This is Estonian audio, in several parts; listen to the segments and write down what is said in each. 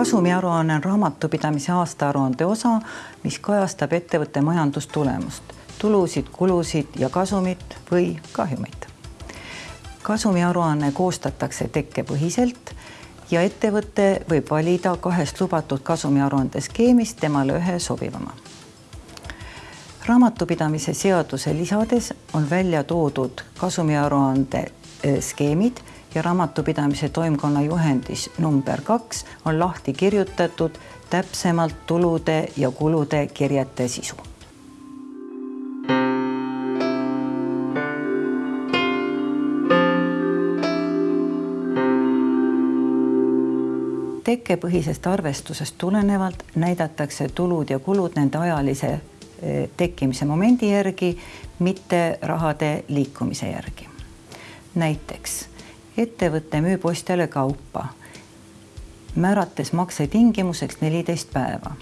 kasumiaruanne on raamatupidamise aastaaruande osa, mis kajastab ettevõtte majandustulemust, tulusid, kulusid ja kasumit või kahjumit. kasumiaruanne koostatakse tekkepõhiselt ja ettevõte võib valida kahest lubatud kasumiaruande skeemist temale ühe sobivama. raamatupidamise seaduse lisades on välja toodud kasumiaruande eh, skeemid ja raamatupidamise toimkonna juhendis number kaks on lahti kirjutatud täpsemalt tulude ja kulude kirjete sisu. tekkepõhisest arvestusest tulenevalt näidatakse tulud ja kulud nende ajalise eh, tekkimise momendi järgi, mitte rahade liikumise järgi. näiteks ettevõte müüb ostjale kaupa, määrates makse tingimuseks neliteist päeva.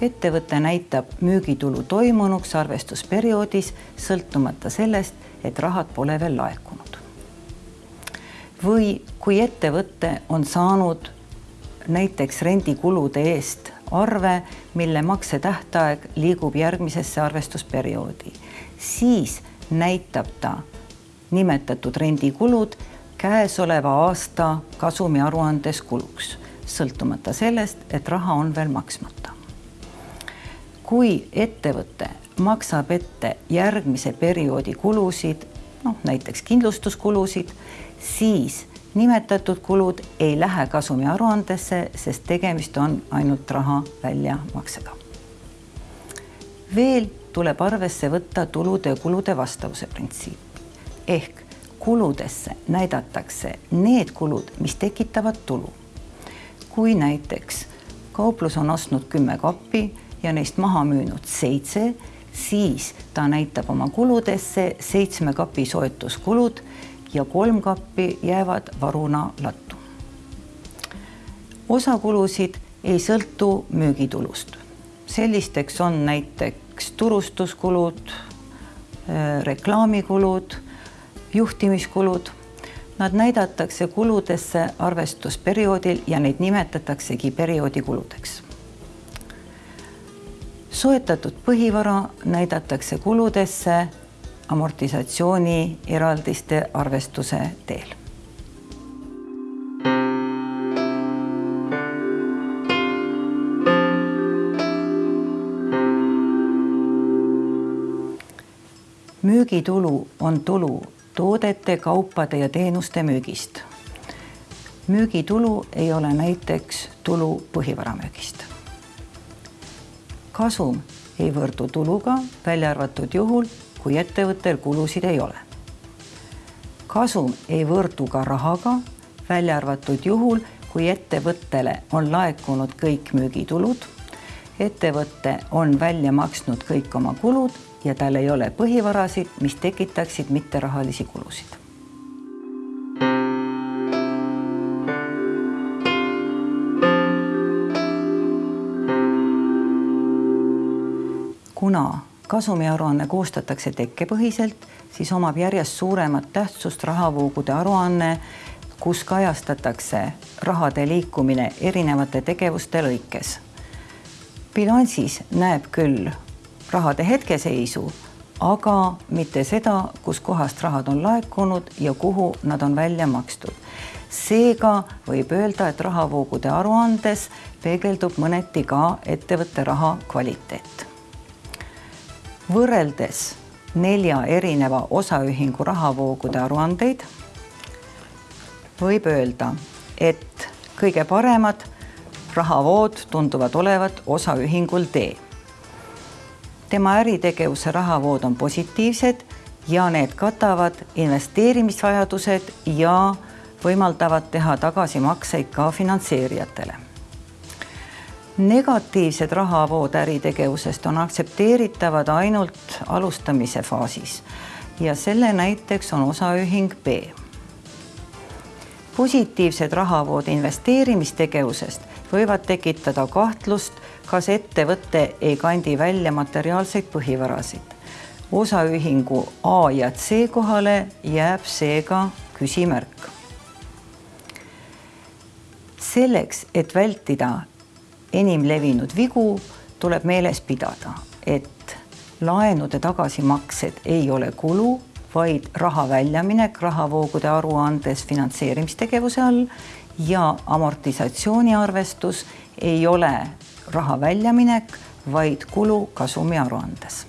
ettevõte näitab müügitulu toimunuks arvestusperioodis, sõltumata sellest, et rahad pole veel laekunud. või kui ettevõte on saanud näiteks rendikulude eest arve, mille maksetähtaeg liigub järgmisesse arvestusperioodi, siis näitab ta nimetatud rendikulud käesoleva aasta kasumi aruandes kuluks, sõltumata sellest, et raha on veel maksmata. kui ettevõte maksab ette järgmise perioodi kulusid, noh näiteks kindlustuskulusid, siis nimetatud kulud ei lähe kasumi aruandesse, sest tegemist on ainult raha väljamaksega. veel tuleb arvesse võtta tulude ja kulude vastavuse printsiip ehk kuludesse näidatakse need kulud, mis tekitavad tulu. kui näiteks kauplus on ostnud kümme kappi ja neist maha müünud seitse, siis ta näitab oma kuludesse seitsme kapi soetuskulud ja kolm kappi jäävad varuna lattu. osa kulusid ei sõltu müügitulust. sellisteks on näiteks turustuskulud, reklaamikulud juhtimiskulud. Nad näidatakse kuludesse arvestusperioodil ja neid nimetataksegi perioodi kuludeks. soetatud põhivara näidatakse kuludesse amortisatsiooni eraldiste arvestuse teel müügitulu on tulu toodete, kaupade ja teenuste müügist. müügitulu ei ole näiteks tulu põhivara müügist. kasum ei võrdu tuluga, välja arvatud juhul, kui ettevõttel kulusid ei ole. kasum ei võrdu ka rahaga, välja arvatud juhul, kui ettevõttele on laekunud kõik müügitulud, ettevõte on välja maksnud kõik oma kulud ja tal ei ole põhivarasid, mis tekitaksid mitterahalisi kulusid. kuna kasumiaruanne koostatakse tekkepõhiselt, siis omab järjest suuremat tähtsust rahavoogude aruanne, kus kajastatakse rahade liikumine erinevate tegevuste lõikes. bilansis näeb küll rahade hetkeseisu, aga mitte seda, kuskohast rahad on laekunud ja kuhu nad on välja makstud. seega võib öelda, et rahavoogude aruandes peegeldub mõneti ka ettevõtte raha kvaliteet. võrreldes nelja erineva osaühingu rahavoogude aruandeid võib öelda, et kõige paremad rahavood tunduvad olevat osaühingul D tema äritegevuse rahavood on positiivsed ja need katavad investeerimisvajadused ja võimaldavad teha tagasimakseid ka finantseerijatele. negatiivsed rahavood äritegevusest on aktsepteeritavad ainult alustamise faasis ja selle näiteks on osaühing B. positiivsed rahavood investeerimistegevusest võivad tekitada kahtlust kas ettevõte ei kandi välja materiaalseid põhivarasid. osaühingu A ja C kohale jääb seega küsimärk. selleks, et vältida enim levinud vigu, tuleb meeles pidada, et laenude tagasimaksed ei ole kulu, vaid raha väljaminek rahavoogude aruandes finantseerimistegevuse all ja amortisatsiooniarvestus ei ole raha väljaminek, vaid kulu kasumi aruandes